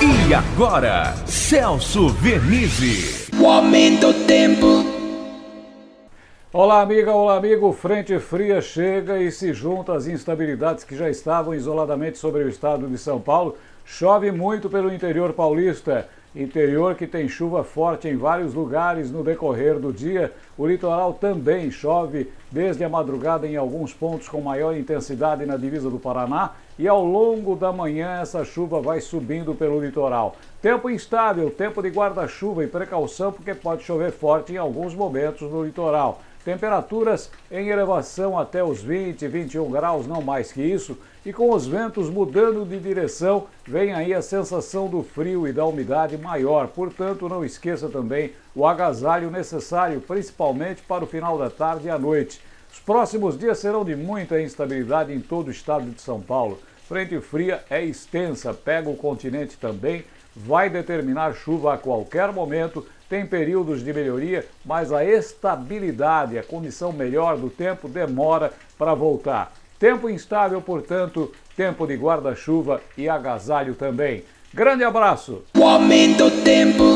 E agora, Celso Vernizzi. O aumento do tempo. Olá, amiga, olá, amigo. Frente fria chega e se junta às instabilidades que já estavam isoladamente sobre o estado de São Paulo. Chove muito pelo interior paulista. Interior que tem chuva forte em vários lugares no decorrer do dia. O litoral também chove desde a madrugada em alguns pontos com maior intensidade na divisa do Paraná e ao longo da manhã essa chuva vai subindo pelo litoral. Tempo instável, tempo de guarda-chuva e precaução porque pode chover forte em alguns momentos no litoral. Temperaturas em elevação até os 20, 21 graus, não mais que isso, e com os ventos mudando de direção, vem aí a sensação do frio e da umidade maior. Portanto, não esqueça também o agasalho necessário, principalmente para o final da tarde e à noite. Os próximos dias serão de muita instabilidade em todo o estado de São Paulo. Frente fria é extensa, pega o continente também, vai determinar chuva a qualquer momento, tem períodos de melhoria, mas a estabilidade, a condição melhor do tempo demora para voltar. Tempo instável, portanto, tempo de guarda-chuva e agasalho também. Grande abraço! O aumento tempo.